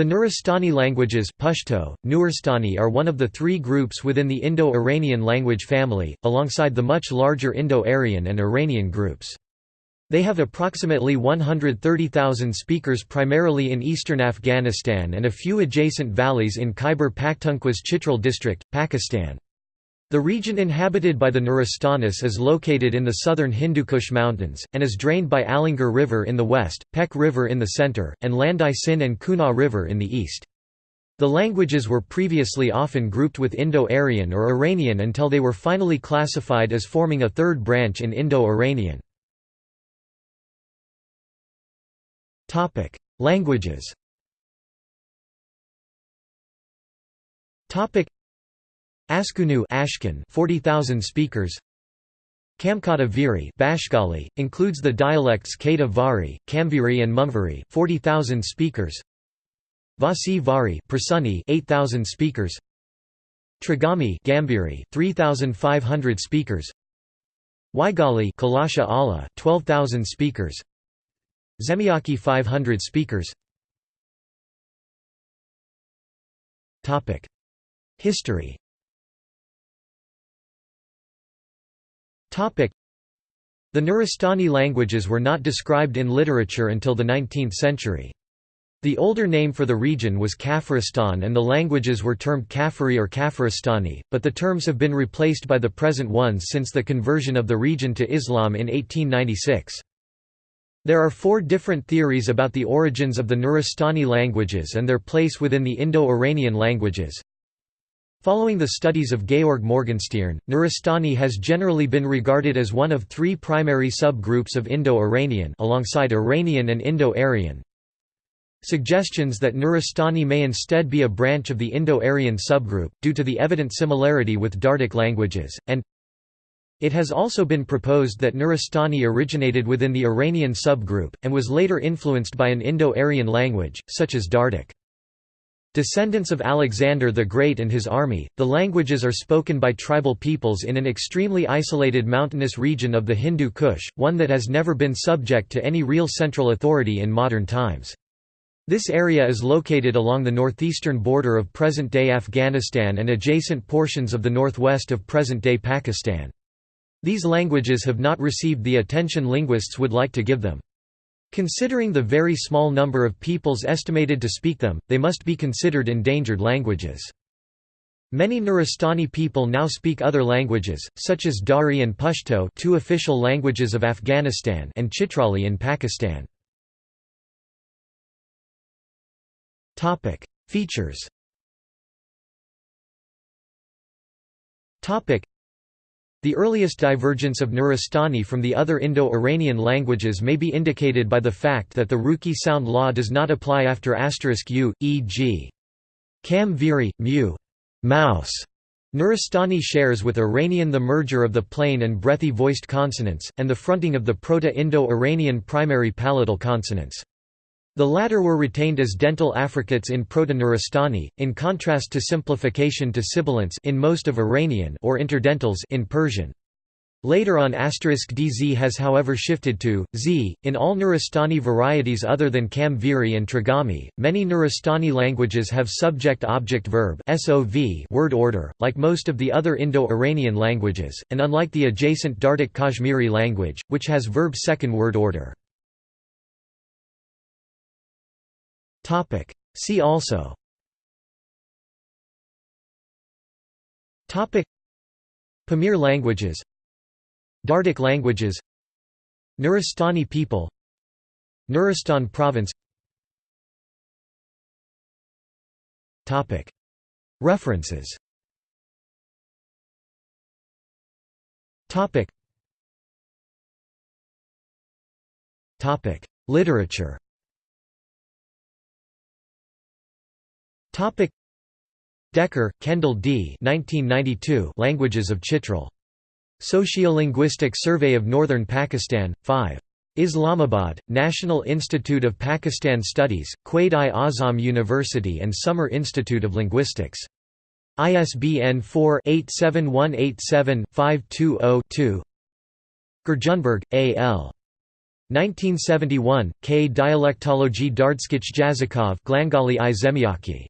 The Nuristani languages Pashto, Nuristani are one of the three groups within the Indo-Iranian language family, alongside the much larger Indo-Aryan and Iranian groups. They have approximately 130,000 speakers primarily in eastern Afghanistan and a few adjacent valleys in Khyber Pakhtunkhwa's Chitral district, Pakistan. The region inhabited by the Nuristanis is located in the southern Hindukush Mountains, and is drained by Alingar River in the west, Pek River in the center, and Landai Sin and Kunar River in the east. The languages were previously often grouped with Indo-Aryan or Iranian until they were finally classified as forming a third branch in Indo-Iranian. Languages. Topic: Askunu Ashkun 40,000 speakers. Kamkata Viri Bashgali includes the dialects Kata Vari, Kamviri and Mumviri 40,000 speakers. Vasi Vari Prasuni 8,000 speakers. Trigami Gambiri 3,500 speakers. Waigali Kalasha Allah 12,000 speakers. Zemiyaki 500 speakers History The Nuristani languages were not described in literature until the 19th century. The older name for the region was Kafiristan and the languages were termed Kafiri or Kafiristani, but the terms have been replaced by the present ones since the conversion of the region to Islam in 1896. There are four different theories about the origins of the Nuristani languages and their place within the Indo-Iranian languages. Following the studies of Georg Morgenstierne, Nuristani has generally been regarded as one of three primary subgroups of Indo-Iranian alongside Iranian and Indo-Aryan. Suggestions that Nuristani may instead be a branch of the Indo-Aryan subgroup, due to the evident similarity with Dardic languages, and it has also been proposed that Nuristani originated within the Iranian subgroup, and was later influenced by an Indo-Aryan language, such as Dardic. Descendants of Alexander the Great and his army, the languages are spoken by tribal peoples in an extremely isolated mountainous region of the Hindu Kush, one that has never been subject to any real central authority in modern times. This area is located along the northeastern border of present-day Afghanistan and adjacent portions of the northwest of present-day Pakistan. These languages have not received the attention linguists would like to give them. Considering the very small number of peoples estimated to speak them, they must be considered endangered languages. Many Nuristani people now speak other languages, such as Dari and Pashto two official languages of Afghanistan and Chitrali in Pakistan. Features the earliest divergence of Nuristani from the other Indo-Iranian languages may be indicated by the fact that the Ruki sound law does not apply after asterisk u, e.g. Kam viri, mu, mouse. Nuristani shares with Iranian the merger of the plain and breathy voiced consonants, and the fronting of the Proto-Indo-Iranian primary palatal consonants. The latter were retained as dental affricates in Proto-Nuristani, in contrast to simplification to sibilants in most of Iranian or interdentals in Persian. Later on asterisk dz has however shifted to z. In all Nuristani varieties other than Kam-Viri and Trigami, many Nuristani languages have subject-object-verb word order, like most of the other Indo-Iranian languages, and unlike the adjacent Dardic Kashmiri language, which has verb second word order. See also. Pamir languages. Dardic languages. Nuristani people. Nuristan province. References. Literature Topic Decker, Kendall D. 1992 Languages of Chitral. Sociolinguistic Survey of Northern Pakistan, 5. Islamabad, National Institute of Pakistan Studies, Quaid-i-Azam University and Summer Institute of Linguistics. ISBN 4-87187-520-2 Grjunberg, A. L. 1971, K. Dialektology Dardskich Jazikov Glangali i Zemiaki.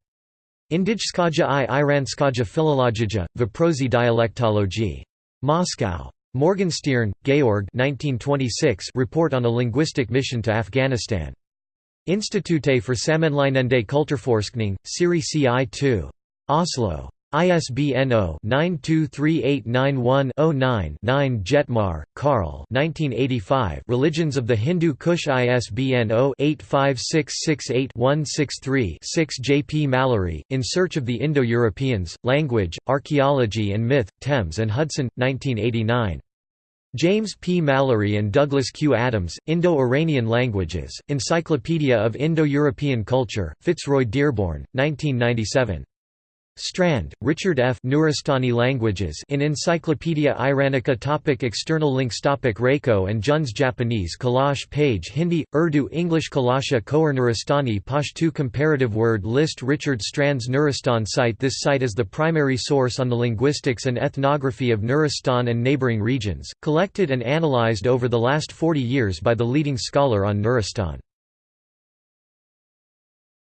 Indijskaja i Iranskaja Philologija, Viprosi dialectology. Moscow. Morgenstierne, Georg 1926 report on a linguistic mission to Afghanistan. Institute for Sammenlignende Kulturforskning, Siri CI 2. Oslo. ISBN 0-923891-09-9 Jettmar, Karl Religions of the Hindu Kush ISBN 0-85668-163-6 J. P. Mallory, In Search of the Indo-Europeans, Language, Archaeology and Myth, Thames and Hudson, 1989. James P. Mallory and Douglas Q. Adams, Indo-Iranian Languages, Encyclopedia of Indo-European Culture, Fitzroy Dearborn, 1997. Strand, Richard F. Nuristani Languages in Encyclopedia Iranica topic External links topic Reiko and Jun's Japanese Kalash page Hindi, Urdu English Kalasha Khowar Nuristani Pashtu Comparative word list Richard Strand's Nuristan site This site is the primary source on the linguistics and ethnography of Nuristan and neighboring regions, collected and analyzed over the last 40 years by the leading scholar on Nuristan.